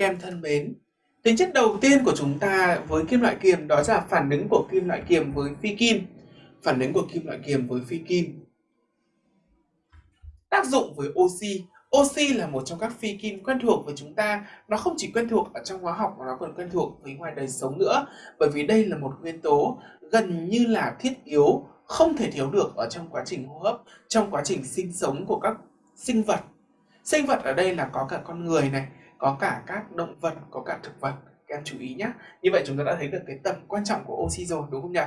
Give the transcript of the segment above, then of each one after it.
Kem thân mến, tính chất đầu tiên của chúng ta với kim loại kiềm đó là phản ứng của kim loại kiềm với phi kim. Phản ứng của kim loại kiềm với phi kim. Tác dụng với oxy. Oxy là một trong các phi kim quen thuộc với chúng ta. Nó không chỉ quen thuộc ở trong hóa học mà nó còn quen thuộc với ngoài đời sống nữa. Bởi vì đây là một nguyên tố gần như là thiết yếu, không thể thiếu được ở trong quá trình hô hấp, trong quá trình sinh sống của các sinh vật. Sinh vật ở đây là có cả con người này, có cả các động vật, có cả thực vật. Các em chú ý nhé. Như vậy chúng ta đã thấy được cái tầm quan trọng của oxy rồi đúng không nhỉ?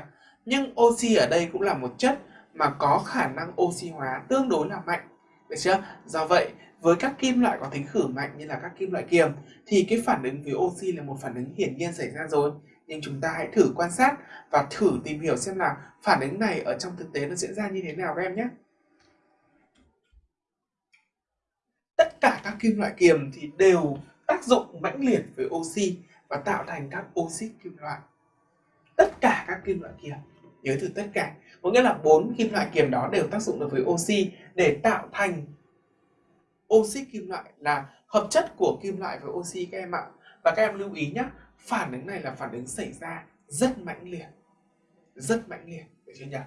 Nhưng oxy ở đây cũng là một chất mà có khả năng oxy hóa tương đối là mạnh. Được chưa? Do vậy, với các kim loại có tính khử mạnh như là các kim loại kiềm thì cái phản ứng với oxy là một phản ứng hiển nhiên xảy ra rồi. Nhưng chúng ta hãy thử quan sát và thử tìm hiểu xem là phản ứng này ở trong thực tế nó diễn ra như thế nào các em nhé. tất cả các kim loại kiềm thì đều tác dụng mãnh liệt với oxy và tạo thành các oxit kim loại. Tất cả các kim loại kiềm nhớ từ tất cả có nghĩa là bốn kim loại kiềm đó đều tác dụng được với oxy để tạo thành oxit kim loại là hợp chất của kim loại với oxy các em ạ. Và các em lưu ý nhé phản ứng này là phản ứng xảy ra rất mãnh liệt rất mãnh liệt được chưa nhỉ?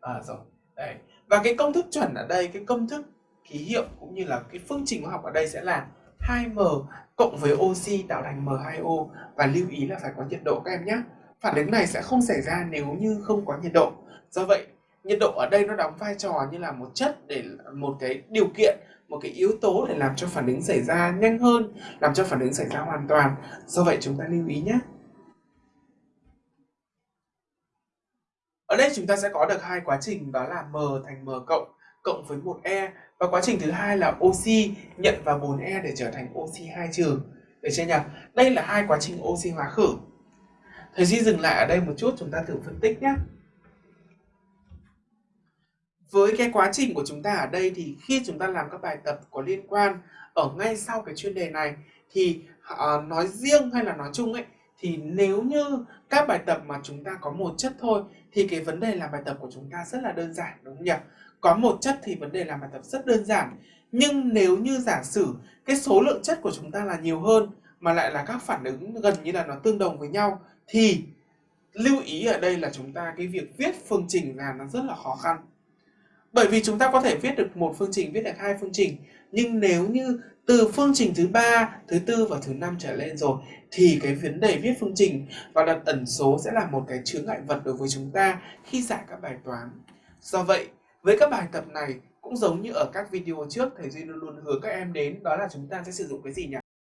À, rồi đấy. Và cái công thức chuẩn ở đây cái công thức ký hiệu cũng như là cái phương trình hóa học ở đây sẽ là 2m cộng với oxy tạo thành M2O và lưu ý là phải có nhiệt độ các em nhé. Phản ứng này sẽ không xảy ra nếu như không có nhiệt độ. Do vậy, nhiệt độ ở đây nó đóng vai trò như là một chất để một cái điều kiện, một cái yếu tố để làm cho phản ứng xảy ra nhanh hơn, làm cho phản ứng xảy ra hoàn toàn. Do vậy chúng ta lưu ý nhé. Ở đây chúng ta sẽ có được hai quá trình đó là M thành M cộng cộng với một E và quá trình thứ hai là oxy nhận vào 4E để trở thành oxy 2 trừ. Được chưa nhỉ? Đây là hai quá trình oxy hóa khử. Thầy Duy dừng lại ở đây một chút chúng ta thử phân tích nhé. Với cái quá trình của chúng ta ở đây thì khi chúng ta làm các bài tập có liên quan ở ngay sau cái chuyên đề này thì uh, nói riêng hay là nói chung ấy thì nếu như các bài tập mà chúng ta có một chất thôi, thì cái vấn đề làm bài tập của chúng ta rất là đơn giản, đúng không nhỉ? có một chất thì vấn đề làm bài tập rất đơn giản nhưng nếu như giả sử cái số lượng chất của chúng ta là nhiều hơn, mà lại là các phản ứng gần như là nó tương đồng với nhau, thì lưu ý ở đây là chúng ta cái việc viết phương trình là nó rất là khó khăn bởi vì chúng ta có thể viết được một phương trình, viết được hai phương trình nhưng nếu như từ phương trình thứ ba, thứ tư và thứ năm trở lên rồi, thì cái vấn đề viết phương trình và đặt ẩn số sẽ là một cái chướng ngại vật đối với chúng ta khi giải các bài toán do vậy, với các bài tập này, cũng giống như ở các video trước, thầy Duy luôn luôn hứa các em đến, đó là chúng ta sẽ sử dụng cái gì nhỉ?